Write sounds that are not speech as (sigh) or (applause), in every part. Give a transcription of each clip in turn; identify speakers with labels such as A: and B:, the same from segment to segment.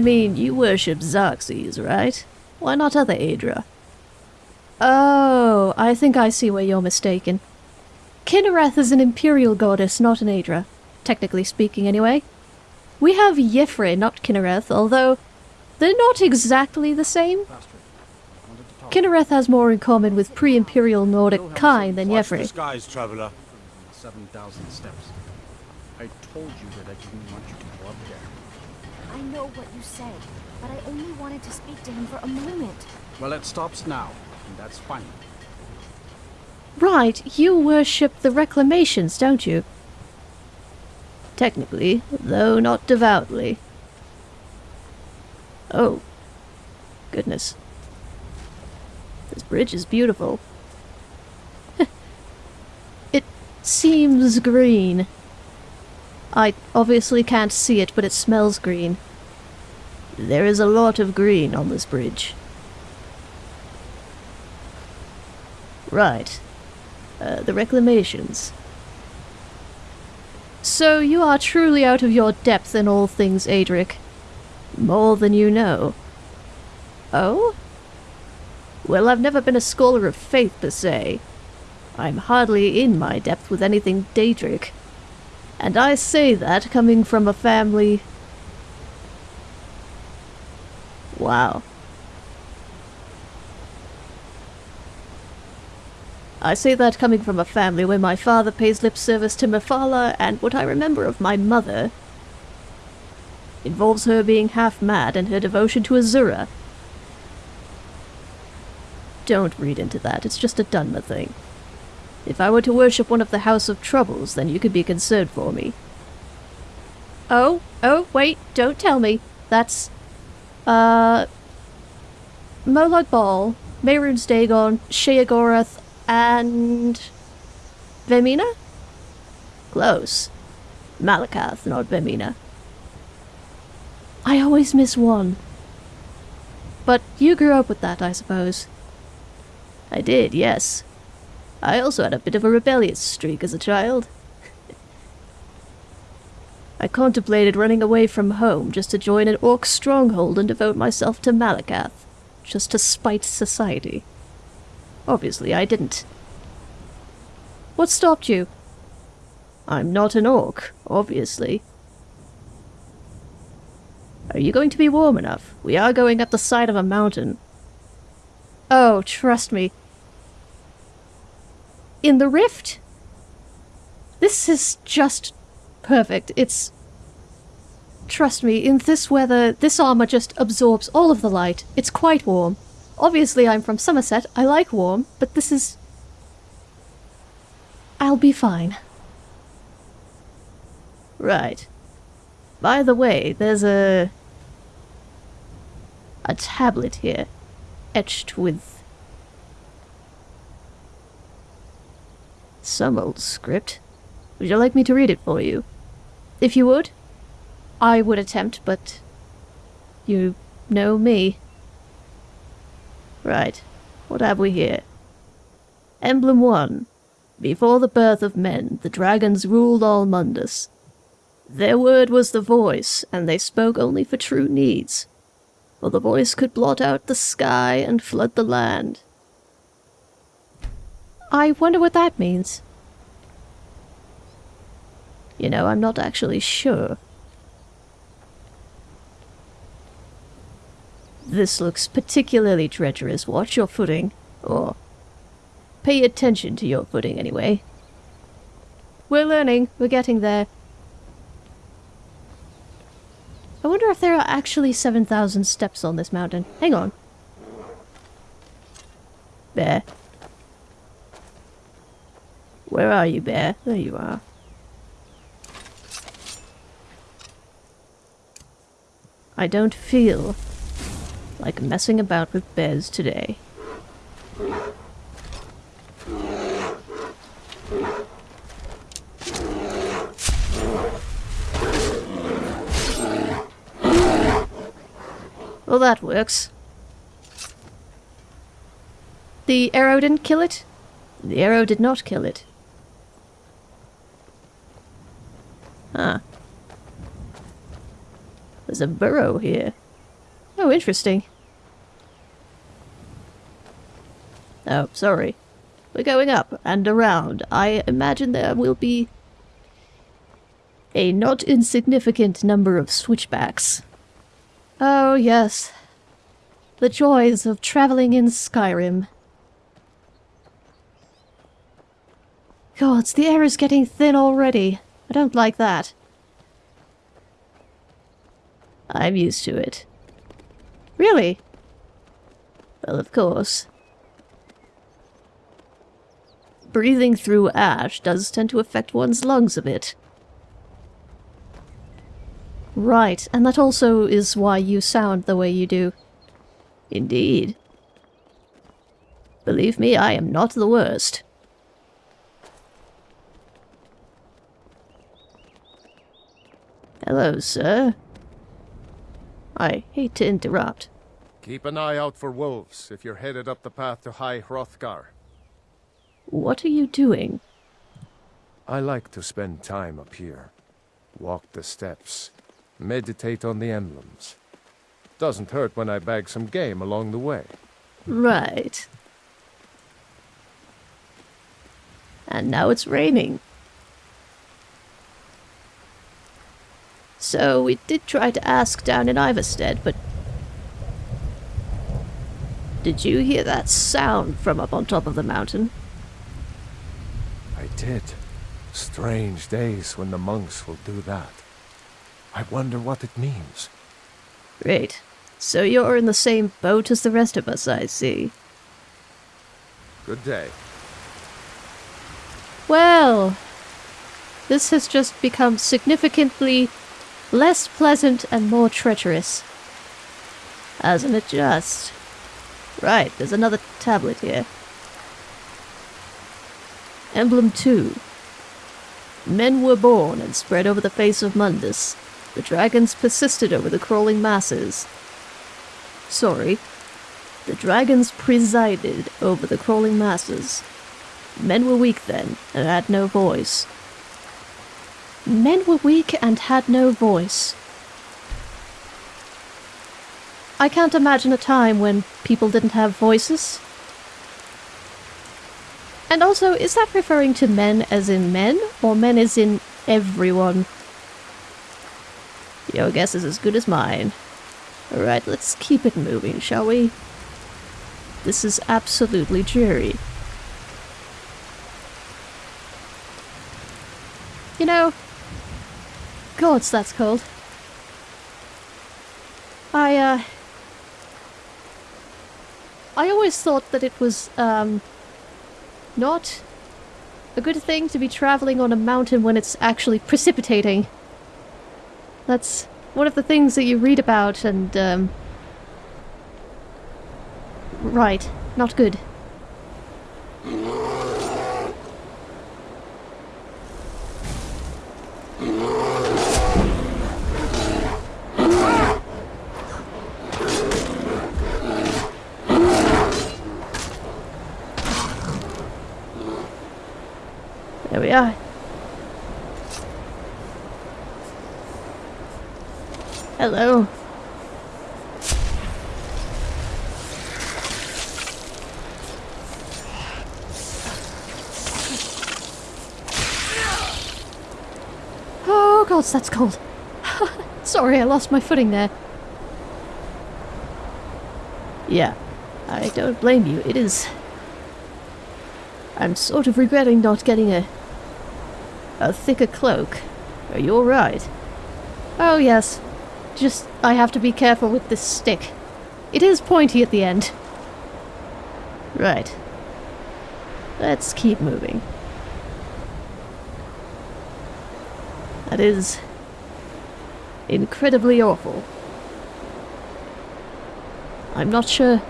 A: I mean, you worship Xarxes, right? Why not other Aedra? Oh, I think I see where you're mistaken. Kynareth is an imperial goddess, not an Aedra. Technically speaking, anyway. We have Y'ffre, not Kynareth, although they're not exactly the same. Kynareth has more in common with pre-imperial Nordic Kyne than Y'ffre.
B: skies, traveler.
C: 7,000 steps. I told you that I didn't want you to go up there.
D: I know what you said, but I only wanted to speak to him for a moment.
C: Well, it stops now, and that's fine.
A: Right, you worship the reclamations, don't you? Technically, though not devoutly. Oh. Goodness. This bridge is beautiful. (laughs) it seems green. I obviously can't see it, but it smells green. There is a lot of green on this bridge. Right. Uh, the reclamations. So you are truly out of your depth in all things, Adric. More than you know. Oh? Well, I've never been a scholar of faith per se. I'm hardly in my depth with anything Daedric. And I say that coming from a family... Wow. I say that coming from a family where my father pays lip service to Mephala, and what I remember of my mother involves her being half mad and her devotion to Azura. Don't read into that, it's just a Dunmer thing. If I were to worship one of the House of Troubles, then you could be concerned for me. Oh, oh, wait, don't tell me. That's, uh... Molag Bal, Mehrunes Dagon, Sheogorath, and... Vaermina? Close. Malacath, not Vaermina. I always miss one. But you grew up with that, I suppose. I did, yes. I also had a bit of a rebellious streak as a child. I contemplated running away from home just to join an orc stronghold and devote myself to Malacath, just to spite society. Obviously, I didn't. What stopped you? I'm not an orc, obviously. Are you going to be warm enough? We are going up the side of a mountain. Oh, trust me. In the rift? This is just perfect. It's... Trust me, in this weather, this armor just absorbs all of the light. It's quite warm. Obviously, I'm from Somerset. I like warm, but this is... I'll be fine. Right. By the way, there's a... a tablet here, etched with... some old script. Would you like me to read it for you? If you would, I would attempt, but you know me. Right, what have we here? Emblem 1. Before the birth of men, the dragons ruled all Mundus. Their word was the voice, and they spoke only for true needs. For the voice could blot out the sky and flood the land. I wonder what that means. You know, I'm not actually sure. This looks particularly treacherous. Watch your footing. Or pay attention to your footing, anyway. We're learning. We're getting there. I wonder if there are actually 7,000 steps on this mountain. Hang on. Bear. Where are you, Bear? There you are. I don't feel like messing about with bears today. Well, that works. The arrow didn't kill it? The arrow did not kill it. Huh. There's a burrow here. Oh, interesting. Oh, sorry. We're going up and around. I imagine there will be a not insignificant number of switchbacks. Oh, yes. The joys of traveling in Skyrim. Gods, the air is getting thin already. I don't like that. I'm used to it. Really? Well, of course. Breathing through ash does tend to affect one's lungs a bit. Right, and that also is why you sound the way you do. Indeed. Believe me, I am not the worst. Hello, sir. I hate to interrupt.
B: Keep an eye out for wolves if you're headed up the path to High Hrothgar.
A: What are you doing?
B: I like to spend time up here. Walk the steps. Meditate on the emblems. Doesn't hurt when I bag some game along the way.
A: Right. And now it's raining. So we did try to ask down in Iverstead, but... Did you hear that sound from up on top of the mountain?
B: I did. Strange days when the monks will do that. I wonder what it means.
A: Great. So you're in the same boat as the rest of us, I see.
B: Good day.
A: Well, this has just become significantly less pleasant and more treacherous. Hasn't it just? Right, there's another tablet here. Emblem 2. Men were born and spread over the face of Mundus. The dragons persisted over the crawling masses. Sorry. The dragons presided over the crawling masses. Men were weak then, and had no voice. Men were weak and had no voice. I can't imagine a time when people didn't have voices. And also, is that referring to men as in men, or men as in everyone? Your guess is as good as mine. Alright, let's keep it moving, shall we? This is absolutely dreary. You know, gods, that's cold. I, uh... I always thought that it was, um... Not a good thing to be traveling on a mountain when it's actually precipitating. That's one of the things that you read about and, um... Right. Not good. There we are. Hello. Oh god, that's cold. (laughs) Sorry, I lost my footing there. Yeah, I don't blame you. It is... I'm sort of regretting not getting a... a thicker cloak. Are you alright? Oh yes, just, I have to be careful with this stick. It is pointy at the end. Right. Let's keep moving. That is incredibly awful. I'm not sure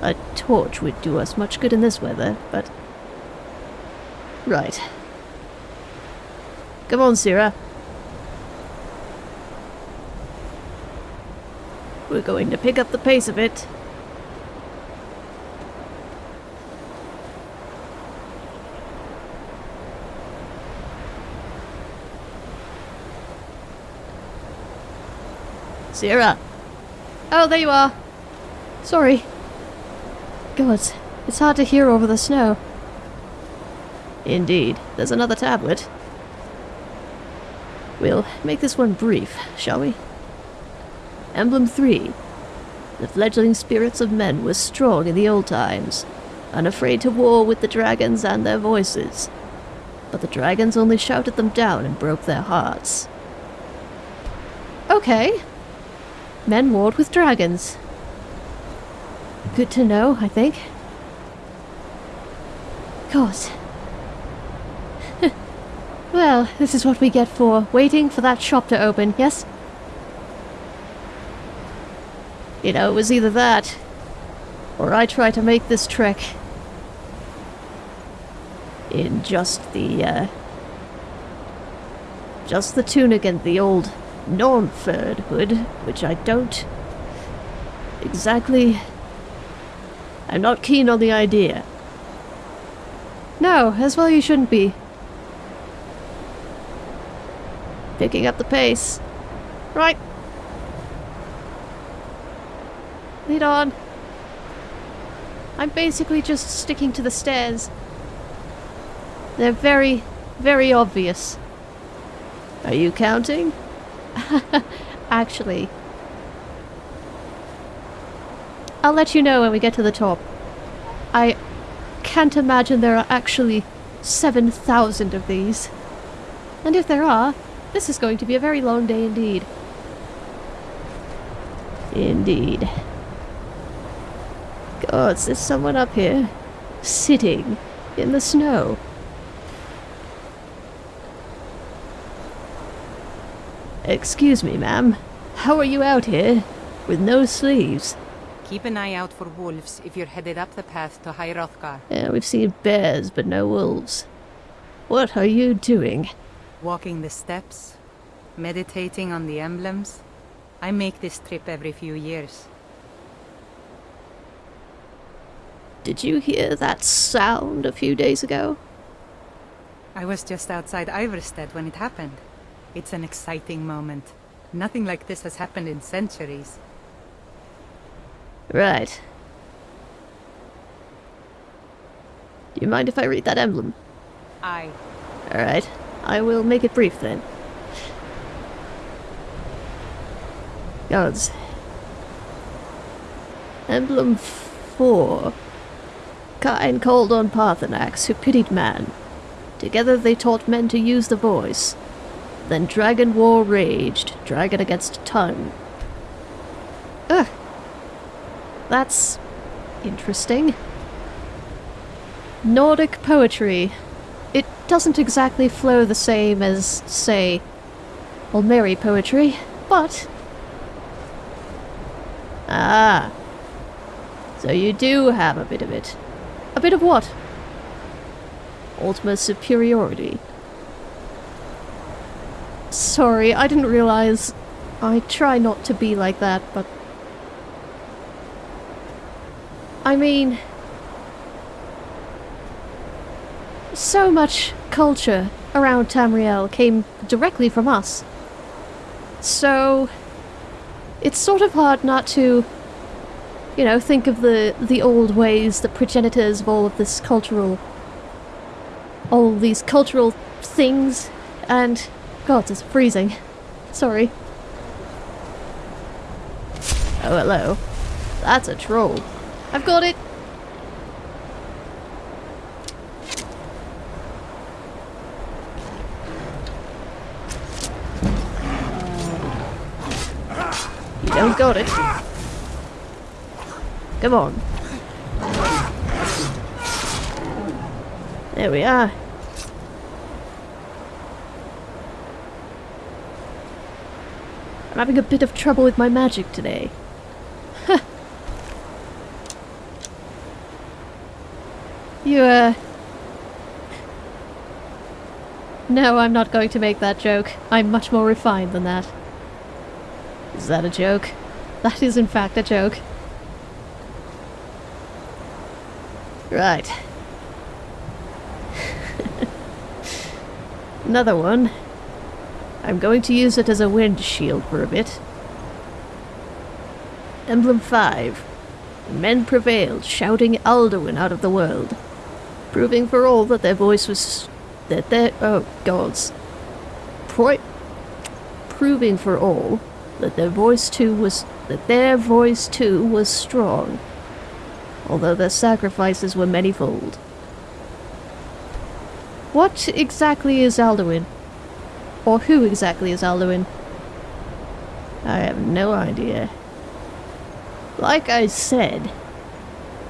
A: a torch would do us much good in this weather, but... Right. Come on, Sira. We're going to pick up the pace a bit. Sierra! Oh, there you are. Sorry. God, it's hard to hear over the snow. Indeed. There's another tablet. We'll make this one brief, shall we? Emblem 3. The fledgling spirits of men were strong in the old times, unafraid to war with the dragons and their voices. But the dragons only shouted them down and broke their hearts. Okay. Men warred with dragons. Good to know, I think. God. Well, this is what we get for waiting for that shop to open, yes? You know, it was either that, or I try to make this trek in just the, uh, just the tunic and the old non-furred hood, which I don't exactly... I'm not keen on the idea. No, as well you shouldn't be. Picking up the pace. Right. Lead on. I'm basically just sticking to the stairs. They're very, very obvious. Are you counting? (laughs) Actually. I'll let you know when we get to the top. I can't imagine there are actually 7,000 of these. And if there are, this is going to be a very long day indeed. Indeed. God, there's someone up here. Sitting in the snow. Excuse me, ma'am. How are you out here? With no sleeves?
E: Keep an eye out for wolves if you're headed up the path to High Hrothgar.
A: Yeah, we've seen bears, but no wolves. What are you doing?
E: Walking the steps, meditating on the emblems. I make this trip every few years.
A: Did you hear that sound a few days ago?
E: I was just outside Iverstead when it happened. It's an exciting moment. Nothing like this has happened in centuries.
A: Right. Do you mind if I read that emblem?
E: I.
A: Alright. I will make it brief then. Gods. Emblem 4. Kyne called on Paarthurnax, who pitied man. Together they taught men to use the voice. Then dragon war raged, dragon against tongue. Ugh. That's interesting. Nordic poetry. Doesn't exactly flow the same as, say, Aldmeri poetry, but... Ah. So you do have a bit of it. A bit of what? Ultima superiority. Sorry, I didn't realize. I try not to be like that, but... I mean... So much culture around Tamriel came directly from us. So... It's sort of hard not to... You know, think of the, the old ways, the progenitors of all of this cultural... All these cultural things, and God, it's freezing. Sorry. Oh, hello. That's a troll. I've got it! Got it. Come on. There we are. I'm having a bit of trouble with my magic today. you, uh... No, I'm not going to make that joke. I'm much more refined than that. Is that a joke? That is in fact a joke. Right. (laughs) Another one. I'm going to use it as a wind shield for a bit. Emblem 5. Men prevailed, shouting Alduin out of the world, proving for all that their voice was. that their. oh, gods. Pro- proving for all that their voice too was. That their voice too was strong, although their sacrifices were manyfold. What exactly is Alduin? Or who exactly is Alduin? I have no idea. Like I said,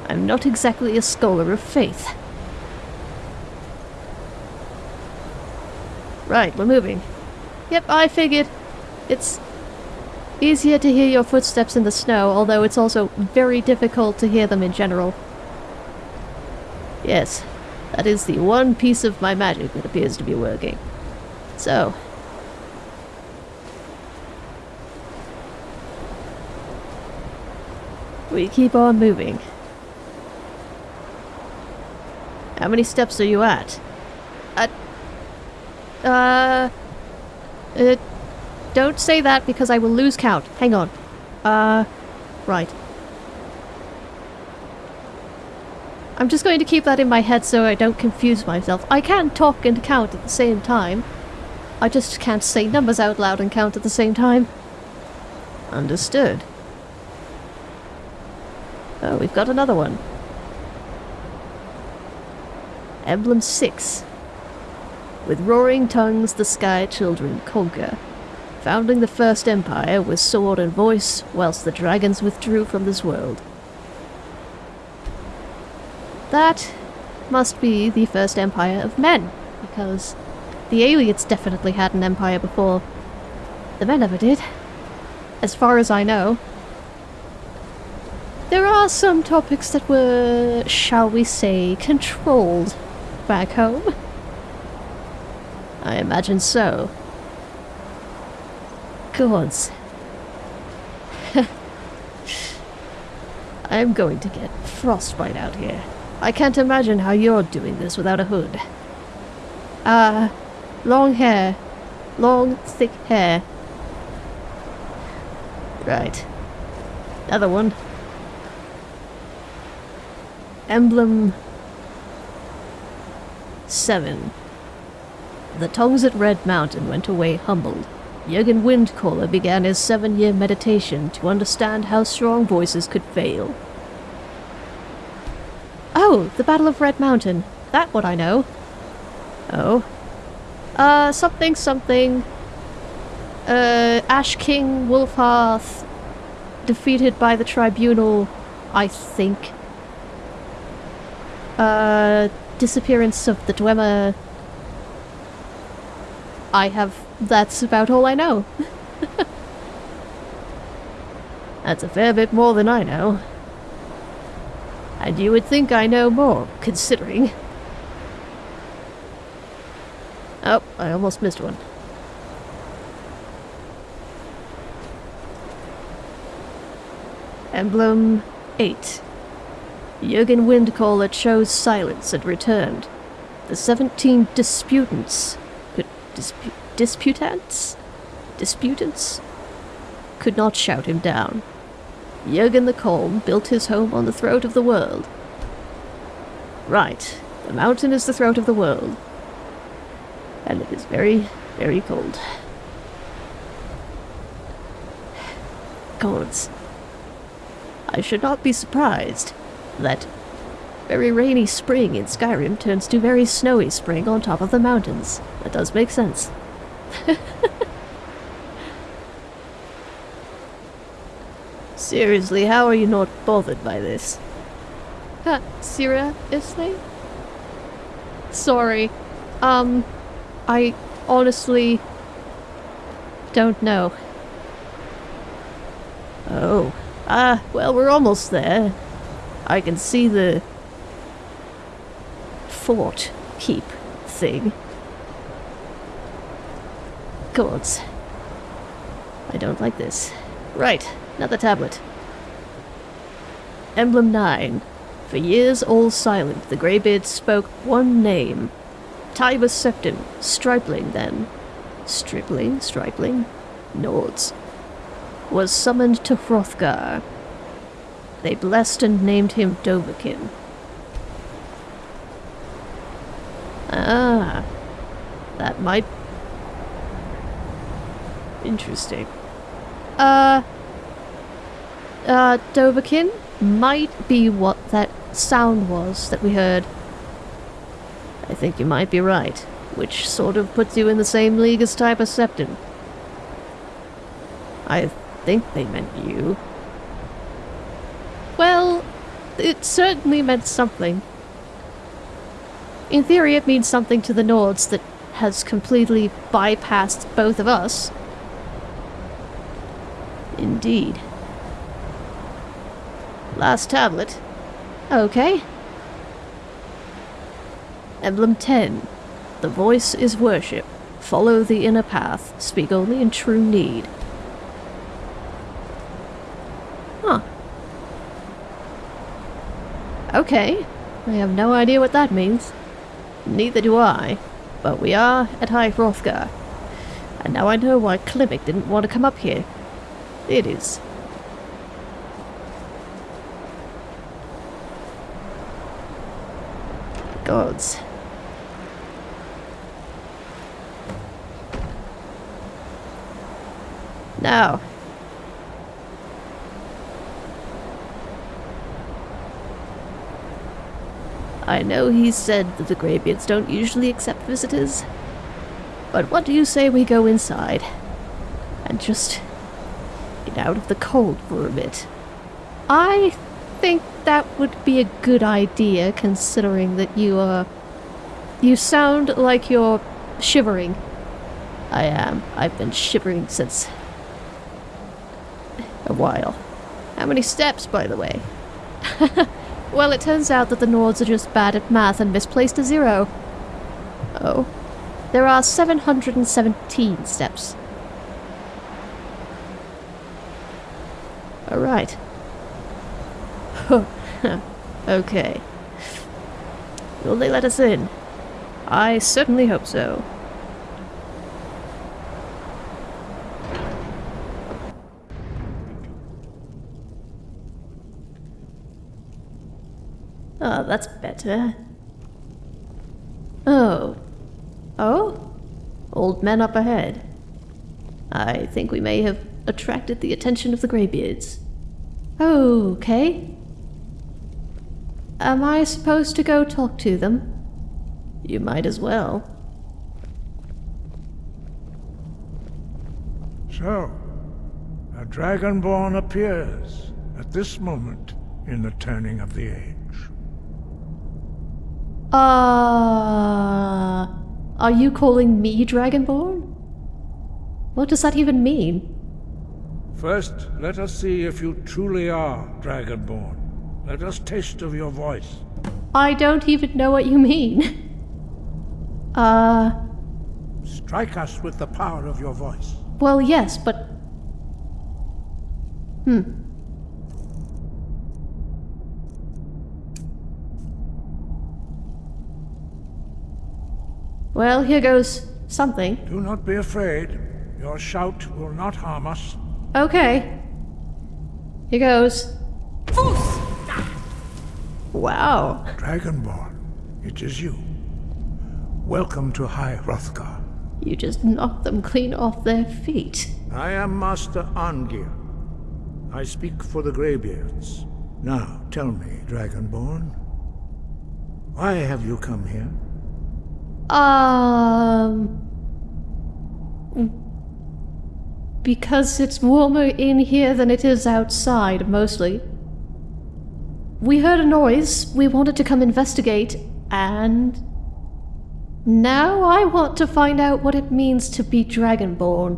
A: I'm not exactly a scholar of faith. Right, we're moving. Yep, I figured. It's easier to hear your footsteps in the snow, although it's also very difficult to hear them in general. Yes, that is the one piece of my magic that appears to be working. So. We keep on moving. How many steps are you at? At. Uh. Uh. Don't say that because I will lose count. Hang on. Uh. Right. I'm just going to keep that in my head so I don't confuse myself. I can talk and count at the same time. I just can't say numbers out loud and count at the same time. Understood. Oh, we've got another one. Emblem 6. With roaring tongues the sky children conquer. Founding the first empire with sword and voice, whilst the dragons withdrew from this world. That must be the first empire of men, because the Ayleids definitely had an empire before the men ever did. As far as I know. There are some topics that were, shall we say, controlled back home. I imagine so. Gods. (laughs) I'm going to get frostbite out here. I can't imagine how you're doing this without a hood. Ah, uh, long hair. Long, thick hair. Right. Another one. Emblem 7. The tongues at Red Mountain went away humbled. Jurgen Windcaller began his seven-year meditation to understand how strong voices could fail. Oh, the Battle of Red Mountain. That what I know. Oh. Uh, something something. Uh, Ash King Wulfharth defeated by the Tribunal, I think. Uh, disappearance of the Dwemer. I have... that's about all I know. that's a fair bit more than I know. And you would think I know more, considering. Oh, I almost missed one. Emblem 8. Jurgen Windcaller chose silence and returned. The 17 disputants could dispu disputants? Disputants? Could not shout him down. Jurgen the Calm built his home on the throat of the world. Right, the mountain is the throat of the world. And it is very, very cold. Gods. I should not be surprised that very rainy spring in Skyrim turns to very snowy spring on top of the mountains. That does make sense. (laughs) Seriously, how are you not bothered by this?
F: Huh, seriously? Sorry. Um, I honestly don't know.
A: Oh. Ah, well, we're almost there. I can see the fort keep thing. Gods. I don't like this. Right, another tablet. Emblem 9. For years all silent, the Greybeard spoke one name. Tiber Septim, Stripling then. Stripling, Stripling? Nords. Was summoned to Hrothgar, They blessed and named him Dovahkiin. Ah, that might. Interesting. Uh. Uh, Dovahkiin might be what that sound was that we heard. I think you might be right, which sort of puts you in the same league as Tiber Septim. I think they meant you. Well, it certainly meant something. In theory, it means something to the Nords that has completely bypassed both of us. Indeed. Last tablet. Okay. Emblem 10. The voice is worship. Follow the inner path. Speak only in true need. Huh. Okay. I have no idea what that means. Neither do I. But we are at High Hrothgar. And now I know why Klimek didn't want to come up here. It is. Gods. Now. I know he said that the Greybeards don't usually accept visitors, but what do you say we go inside and just out of the cold for a bit? I think that would be a good idea, considering that you are. You sound like you're shivering. I am. I've been shivering since. a while. How many steps, by the way? (laughs) well, it turns out that the Nords are just bad at math and misplaced a zero. Oh. There are 717 steps. Alright. (laughs) okay. Will they let us in? I certainly hope so. Oh, that's better. Oh. Oh? Old men up ahead. I think we may have attracted the attention of the Greybeards. Okay. Am I supposed to go talk to them? You might as well.
G: So, a Dragonborn appears at this moment in the turning of the age.
A: Uh, are you calling me Dragonborn? What does that even mean?
G: First, let us see if you truly are Dragonborn. Let us taste of your voice.
A: I don't even know what you mean. (laughs) Uh,
G: Strike us with the power of your voice.
A: well, yes, but. Hmm. Well, here goes something.
G: Do not be afraid. Your shout will not harm us.
A: Okay. Here goes. Wow.
G: Dragonborn, it is you. Welcome to High Hrothgar.
A: You just knocked them clean off their feet.
G: I am Master Arngir. I speak for the Greybeards. Now, tell me, Dragonborn, why have you come here?
A: Um. Because it's warmer in here than it is outside, mostly. We heard a noise, we wanted to come investigate, and. Now I want to find out what it means to be Dragonborn.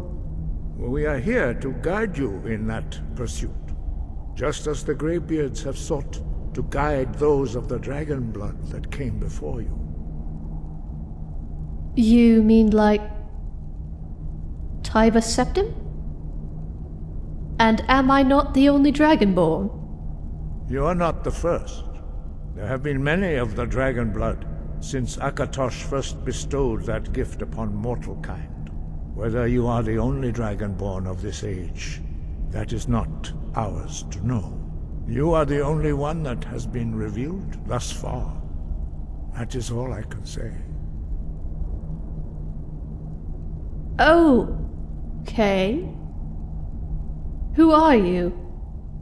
G: We are here to guide you in that pursuit, just as the Greybeards have sought to guide those of the dragon blood that came before you.
A: You mean like. Tiber Septim? And am I not the only Dragonborn?
G: You are not the first. There have been many of the dragon blood since Akatosh first bestowed that gift upon mortal kind. Whether you are the only dragonborn of this age, that is not ours to know. You are the only one that has been revealed thus far. That is all I can say.
A: Oh, okay. Who are you?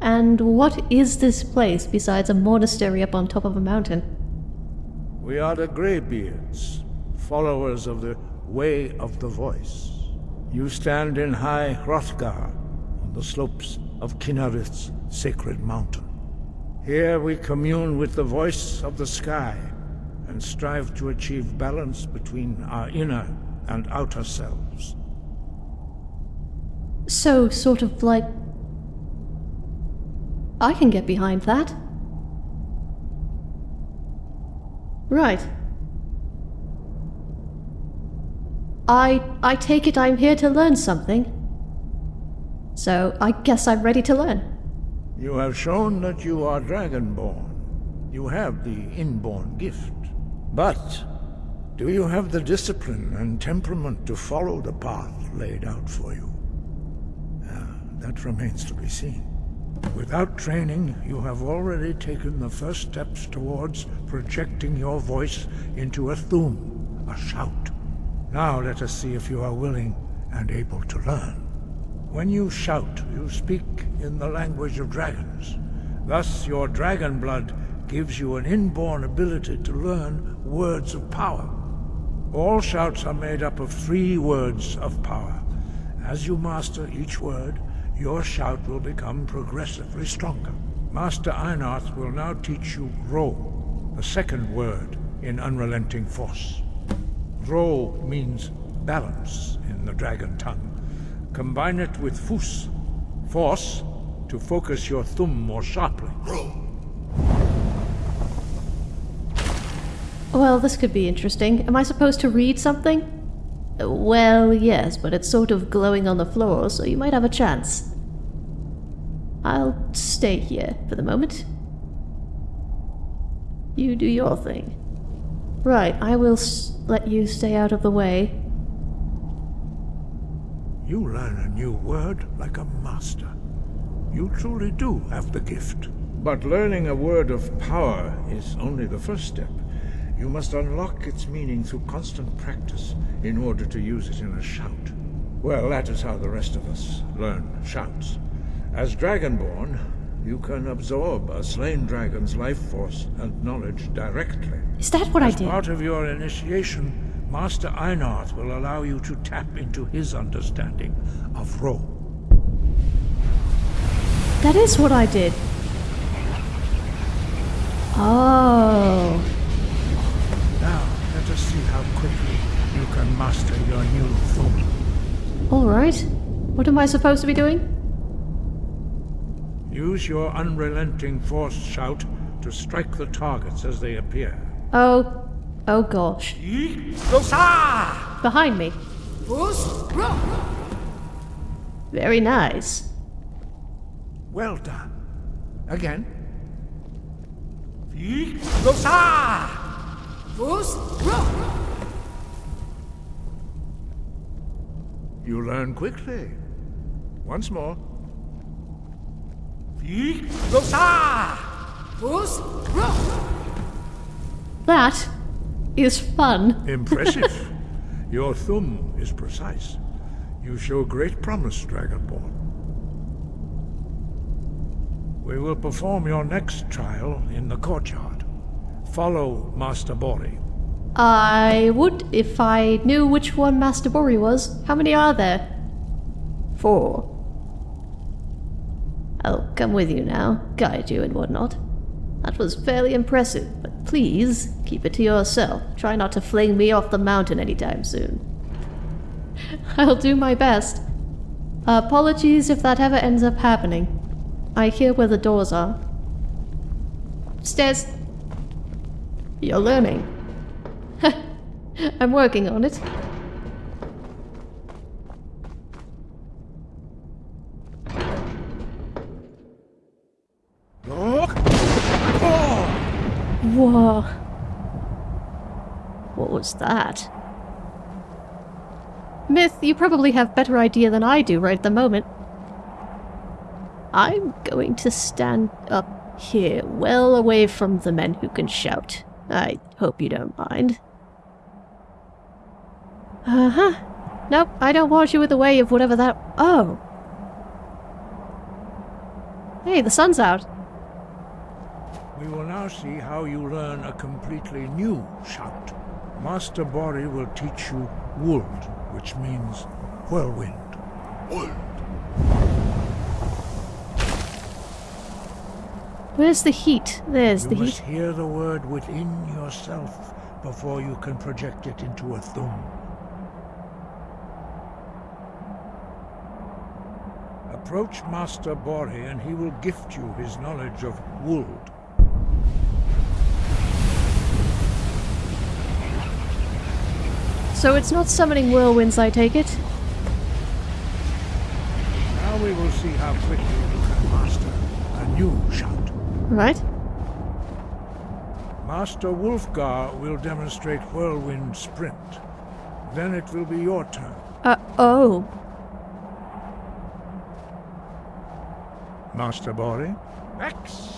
A: And what is this place besides a monastery up on top of a mountain?
G: We are the Greybeards, followers of the Way of the Voice. You stand in High Hrothgar, on the slopes of Kynareth's sacred mountain. Here we commune with the voice of the sky, and strive to achieve balance between our inner and outer selves.
A: So, sort of like. I can get behind that. Right. I. I take it I'm here to learn something. So, I guess I'm ready to learn.
G: You have shown that you are Dragonborn. You have the inborn gift. But do you have the discipline and temperament to follow the path laid out for you? That remains to be seen. Without training, you have already taken the first steps towards projecting your voice into a thu'um, a shout. Now let us see if you are willing and able to learn. When you shout, you speak in the language of dragons. Thus, your dragon blood gives you an inborn ability to learn words of power. All shouts are made up of three words of power. As you master each word, your shout will become progressively stronger. Master Einarth will now teach you Ro, the second word in Unrelenting Force. Ro means balance in the dragon tongue. Combine it with Fus, force, to focus your thu'um more sharply.
A: Well, this could be interesting. Am I supposed to read something? Well, yes, but it's sort of glowing on the floor, so you might have a chance. I'll stay here for the moment. You do your thing. Right, I will let you stay out of the way.
G: You learn a new word like a master. You truly do have the gift. But learning a word of power is only the first step. You must unlock its meaning through constant practice in order to use it in a shout. Well, that is how the rest of us learn shouts. As Dragonborn, you can absorb a slain dragon's life force and knowledge directly.
A: Is that what
G: As
A: I did?
G: part of your initiation, Master Einarth will allow you to tap into his understanding of Ro.
A: That is what I did. Oh.
G: Now, let us see how quickly you can master your new thu'um.
A: Alright. What am I supposed to be doing?
G: Use your unrelenting force shout to strike the targets as they appear.
A: Oh. Oh gosh. Behind me. Very nice.
G: Well done. Again. You learn quickly. Once more.
A: That is fun.
G: Impressive. (laughs) Your thu'um is precise. You show great promise, Dragonborn. We will perform your next trial in the courtyard. Follow Master Borri.
A: I would if I knew which one Master Borri was. How many are there? Four. I'll come with you now, guide you and whatnot. That was fairly impressive, but please keep it to yourself. Try not to fling me off the mountain anytime soon. (laughs) I'll do my best. apologies if that ever ends up happening. I hear where the doors are. Stairs. You're learning. (laughs) I'm working on it. Whoa. What was that? Myth, you probably have better idea than I do right at the moment. I'm going to stand up here, well away from the men who can shout. I hope you don't mind. Uh-huh. Nope, I don't want you in the way of whatever that... Oh. Hey, the sun's out.
G: We will now see how you learn a completely new shout. Master Borri will teach you Wuld, which means whirlwind. Wuld.
A: Where's the heat? There's the heat.
G: You must hear the word within yourself before you can project it into a thu'um. Approach Master Borri and he will gift you his knowledge of Wuld.
A: So it's not summoning whirlwinds, I take it?
G: Now we will see how quickly you can master a new shout.
A: Right.
G: Master Wulfgar will demonstrate Whirlwind Sprint. Then it will be your turn.
A: Uh, oh.
G: Master Borri. X.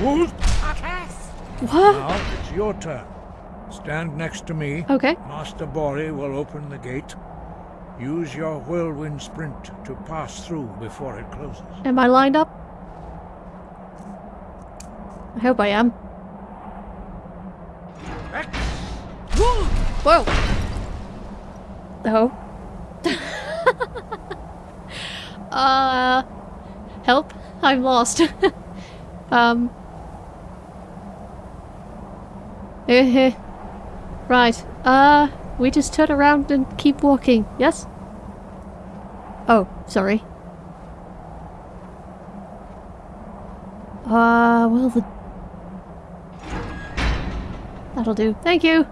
G: Wolf.
A: What?
G: Now it's your turn. Stand next to me.
A: Okay.
G: Master Borri will open the gate. Use your Whirlwind Sprint to pass through before it closes.
A: Am I lined up? I hope I am.
G: X.
A: Whoa! Oh. (laughs) uh. Help. I'm lost. (laughs) um. Eh, right. Uh, we just turn around and keep walking, yes? Oh, sorry. Uh, well, the. That'll do. Thank you!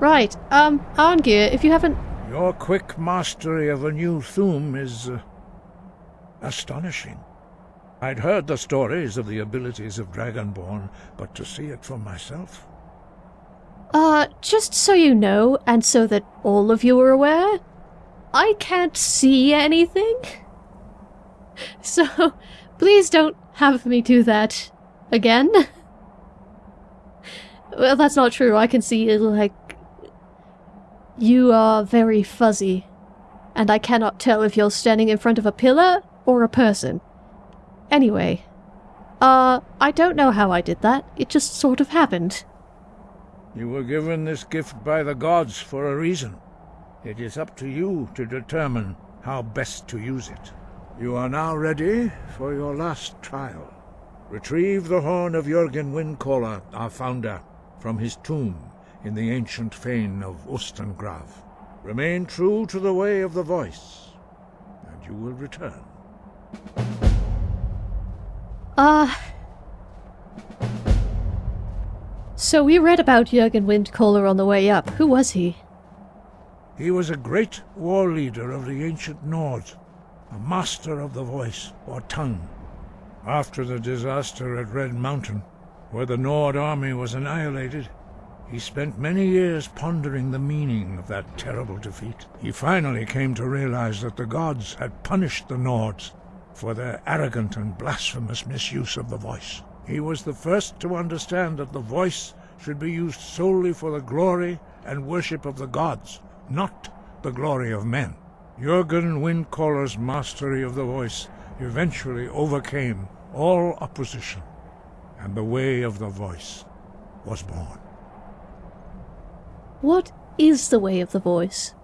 A: Right, um, Arngeir, if you haven't.
G: Your quick mastery of a new Thu'um is uh, astonishing. I'd heard the stories of the abilities of Dragonborn, but to see it for myself.
A: Uh, just so you know, and so that all of you are aware, I can't see anything. (laughs) So, please don't have me do that again. (laughs) Well, that's not true. I can see, like. You are very fuzzy, and I cannot tell if you're standing in front of a pillar or a person. Anyway, uh, I don't know how I did that. It just sort of happened.
G: You were given this gift by the gods for a reason. It is up to you to determine how best to use it. You are now ready for your last trial. Retrieve the horn of Jurgen Windcaller, our founder, from his tomb in the ancient fane of Ustengrav. Remain true to the way of the voice, and you will return.
A: Uh. So we read about Jurgen Windcaller on the way up. Who was he?
G: He was a great war leader of the ancient Nords, a master of the voice, or tongue. After the disaster at Red Mountain, where the Nord army was annihilated, he spent many years pondering the meaning of that terrible defeat. He finally came to realize that the gods had punished the Nords for their arrogant and blasphemous misuse of the voice. He was the first to understand that the voice should be used solely for the glory and worship of the gods, not the glory of men. Jurgen Windcaller's mastery of the voice eventually overcame all opposition, and the way of the voice was born.
A: What is the way of the voice?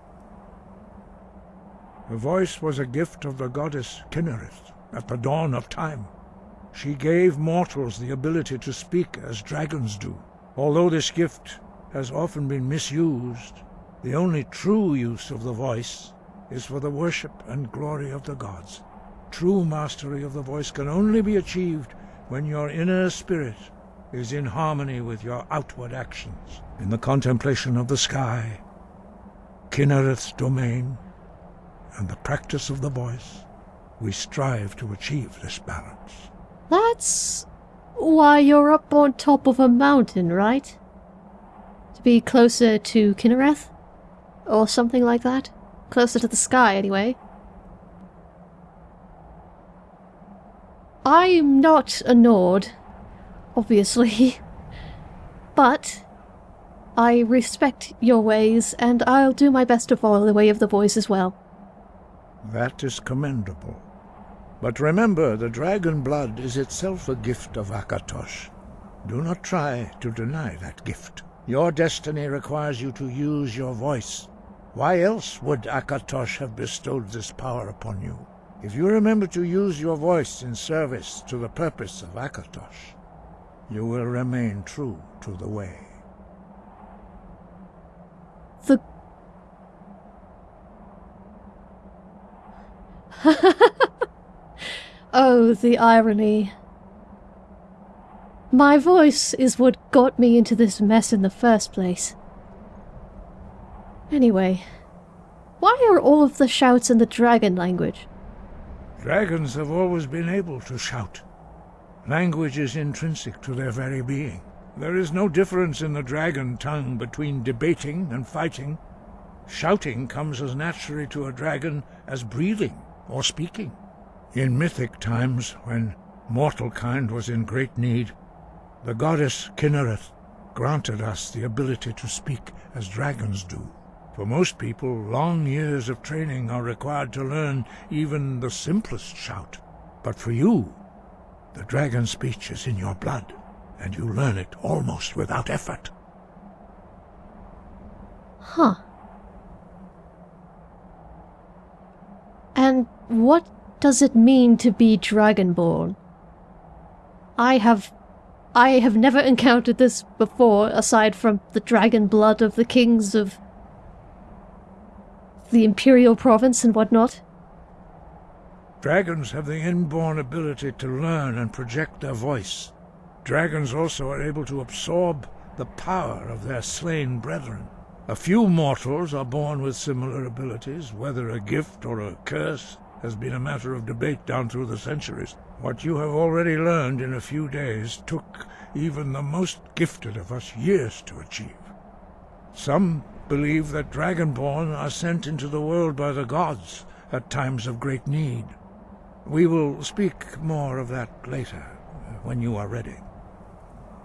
G: The voice was a gift of the goddess Kynareth at the dawn of time. She gave mortals the ability to speak as dragons do. Although this gift has often been misused, the only true use of the voice is for the worship and glory of the gods. True mastery of the voice can only be achieved when your inner spirit is in harmony with your outward actions. In the contemplation of the sky, Kynareth's domain, and the practice of the voice, we strive to achieve this balance.
A: That's why you're up on top of a mountain, right? To be closer to Kynareth? Or something like that? Closer to the sky, anyway. I'm not a Nord, obviously. (laughs) But I respect your ways, and I'll do my best to follow the way of the voice as well.
G: That is commendable. But remember, the dragon blood is itself a gift of Akatosh. Do not try to deny that gift. Your destiny requires you to use your voice. Why else would Akatosh have bestowed this power upon you? If you remember to use your voice in service to the purpose of Akatosh, you will remain true to the way.
A: The. (laughs) oh, the irony. My voice is what got me into this mess in the first place. Anyway, why are all of the shouts in the dragon language?
G: Dragons have always been able to shout. Language is intrinsic to their very being. There is no difference in the dragon tongue between debating and fighting. Shouting comes as naturally to a dragon as breathing or speaking. In mythic times, when mortal kind was in great need, the goddess Kynareth granted us the ability to speak as dragons do. For most people, long years of training are required to learn even the simplest shout. But for you, the dragon speech is in your blood, and you learn it almost without effort.
A: Huh. And what does it mean to be dragonborn? I have I have never encountered this before, aside from the dragon blood of the kings of the Imperial Province and whatnot.
G: Dragons have the inborn ability to learn and project their voice. Dragons also are able to absorb the power of their slain brethren. A few mortals are born with similar abilities, whether a gift or a curse has been a matter of debate down through the centuries. What you have already learned in a few days took even the most gifted of us years to achieve. Some believe that Dragonborn are sent into the world by the gods at times of great need. We will speak more of that later, when you are ready.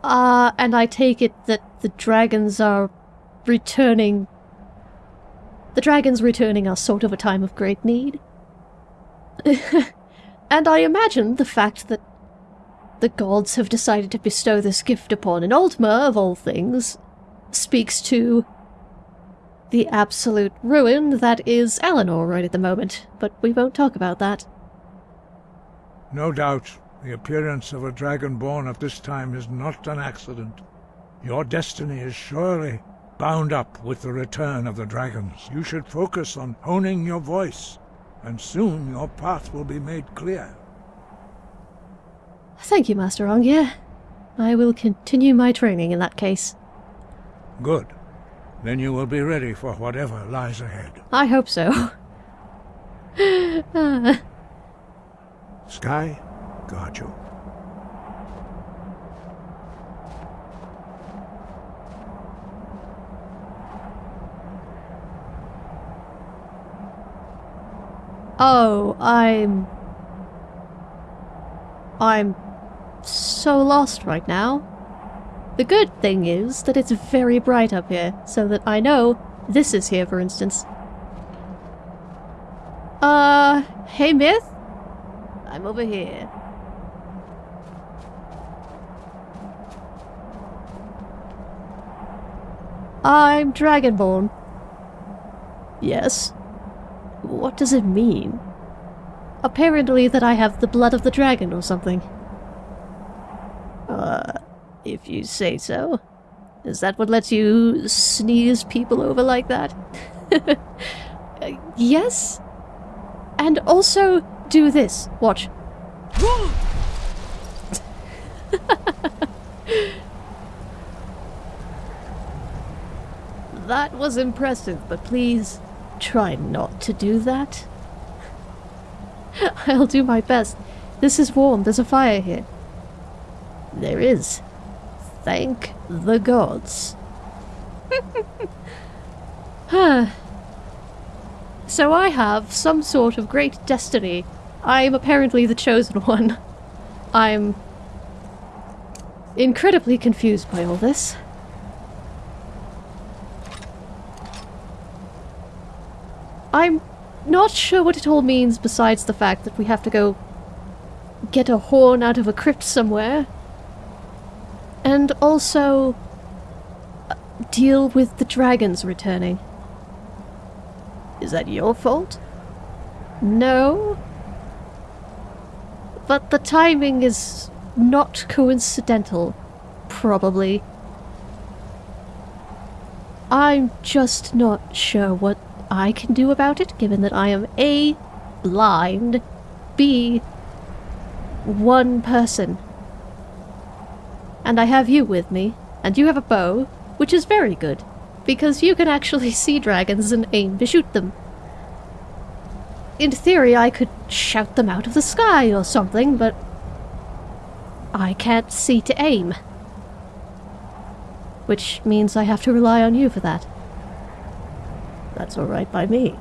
A: Ah, uh, and I take it that the dragons are returning... The dragons returning are sort of a time of great need? (laughs) and I imagine the fact that the gods have decided to bestow this gift upon an Altmer, of all things, speaks to the absolute ruin that is Alinor right at the moment, but we won't talk about that.
G: No doubt, the appearance of a dragonborn at this time is not an accident. Your destiny is surely bound up with the return of the dragons. You should focus on honing your voice, and soon your path will be made clear.
A: Thank you, Master Arngeir. I will continue my training in that case.
G: Good. Then you will be ready for whatever lies ahead.
A: I hope so. (laughs) Ah.
G: Sky, guard you.
A: Oh, I'm... I'm so lost right now. The good thing is that it's very bright up here, so that I know this is here, for instance. Uh, hey Myth? I'm over here. I'm Dragonborn. Yes. What does it mean? Apparently that I have the blood of the dragon or something. Uh, if you say so. Is that what lets you sneeze people over like that? uh, (laughs) yes? And also do this. Watch. (laughs) that was impressive, but please try not to do that. (laughs) I'll do my best. This is warm. There's a fire here. There is. Thank the gods. huh. (laughs) so I have some sort of great destiny. I am apparently the chosen one. I'm incredibly confused by all this. I'm not sure what it all means besides the fact that we have to go get a horn out of a crypt somewhere. And also uh, deal with the dragons returning. Is that your fault? No. But the timing is not coincidental, probably. I'm just not sure what I can do about it, given that I am A. blind, B. one person. And I have you with me, and you have a bow, which is very good, because you can actually (laughs) see dragons and aim to shoot them. In theory, I could shout them out of the sky or something, but I can't see to aim. Which means I have to rely on you for that. That's alright by me.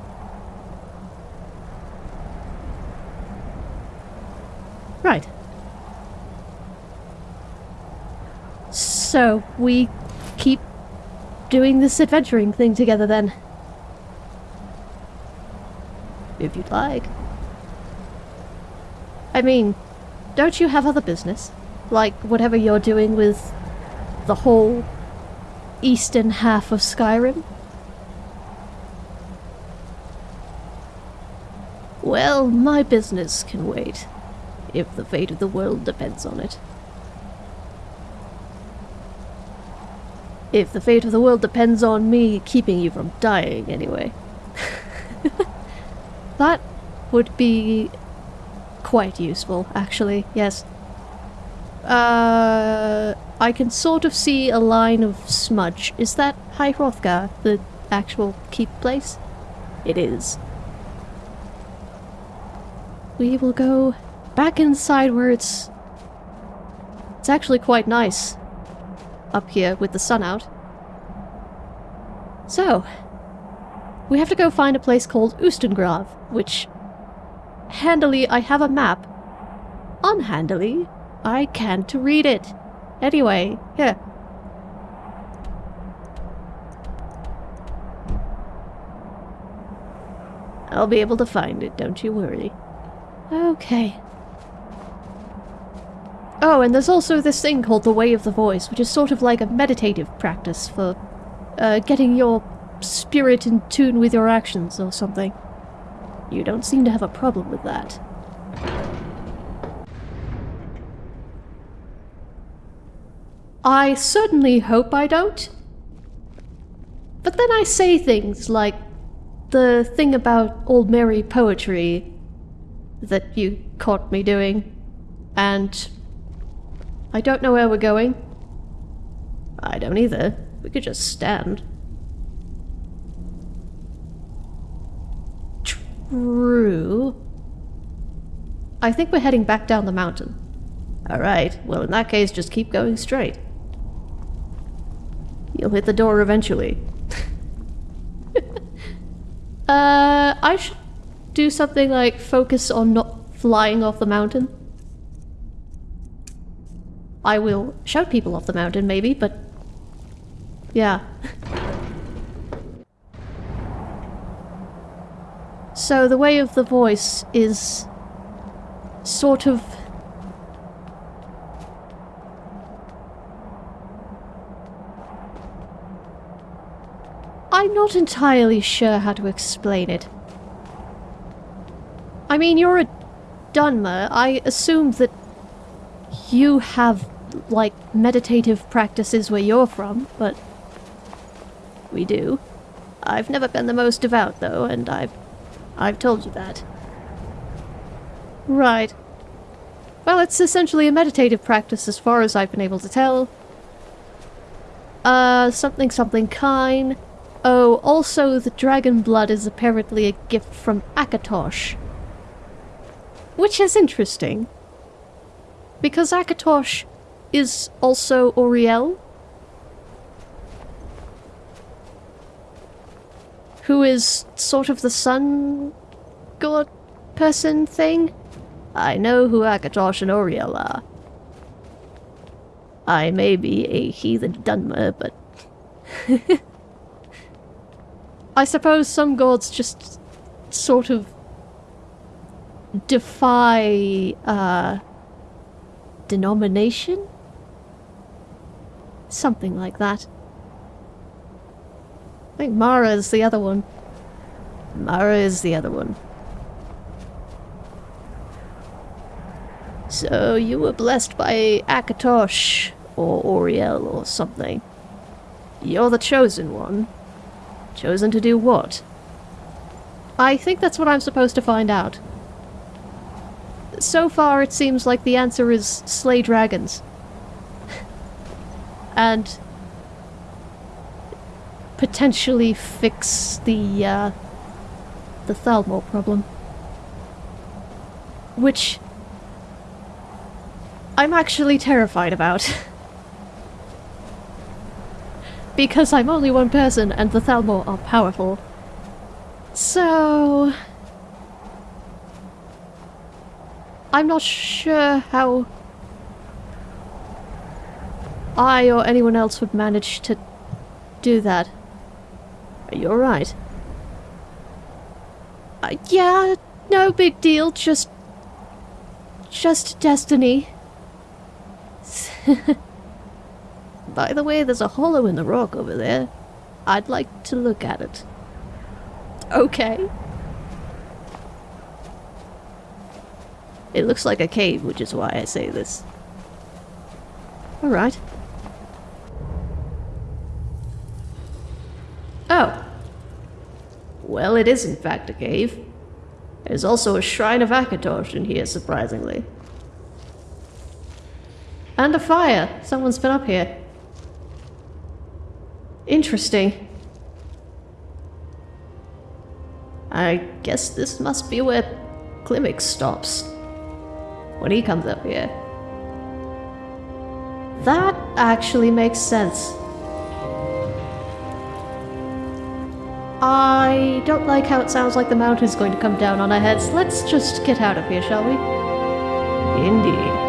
A: Right. So, we keep doing this adventuring thing together then. If you'd like. I mean, don't you have other business? Like whatever you're doing with the whole eastern half of Skyrim? Well, my business can wait, if the fate of the world depends on it. If the fate of the world depends on me keeping you from dying, anyway. (laughs) that would be quite useful, actually, yes. Uh, I can sort of see a line of smudge. Is that High Hrothgar, the actual keep place? It is. We will go back inside where it's... It's actually quite nice up here with the sun out. So, we have to go find a place called Ustengrav, which handily I have a map. Unhandily, I can't read it. Anyway, here. I'll be able to find it, don't you worry. Okay. Oh, and there's also this thing called the Way of the Voice, which is sort of like a meditative practice for uh, getting your spirit in tune with your actions or something. You don't seem to have a problem with that. I certainly hope I don't. But then I say things like the thing about Aldmeri poetry that you caught me doing, and I don't know where we're going. I don't either. We could just stand. True. I think we're heading back down the mountain. Alright, well in that case just keep going straight. You'll hit the door eventually. (laughs) uh, I should do something like focus on not flying off the mountain. I will shout people off the mountain maybe, but yeah. (laughs) so the way of the voice is sort of I'm not entirely sure how to explain it. I mean, you're a Dunmer. I assume that you have, like, meditative practices where you're from, but we do. I've never been the most devout, though, and I've... I've told you that. Right. Well, it's essentially a meditative practice as far as I've been able to tell. Uh, something something Kyne. Oh, also the dragon blood is apparently a gift from Akatosh. Which is interesting. Because Akatosh is also Auriel. Who is sort of the sun god person thing. I know who Akatosh and Auriel are. I may be a heathen Dunmer, but... (laughs) I suppose some gods just sort of defy, uh, denomination? Something like that. I think Mara is the other one. Mara is the other one. So you were blessed by Akatosh or Auriel or something. You're the chosen one. Chosen to do what? I think that's what I'm supposed to find out. So far it seems like the answer is slay dragons. and potentially fix the, uh, the Thalmor problem. Which I'm actually terrified about. (laughs) because I'm only one person and the Thalmor are powerful. So... I'm not sure how I or anyone else would manage to do that. Are you alright? Uh, yeah, no big deal, just... Just destiny. (laughs) By the way, there's a hollow in the rock over there. I'd like to look at it. Okay. It looks like a cave, which is why I say this. Alright. Oh. Well, it is in fact a cave. There's also a shrine of Akatosh in here, surprisingly. And a fire. Someone's been up here. Interesting. I guess this must be where Klimmek stops. When he comes up here. That actually makes sense. I don't like how it sounds like the mountain's going to come down on our heads. Let's just get out of here, shall we? Indeed.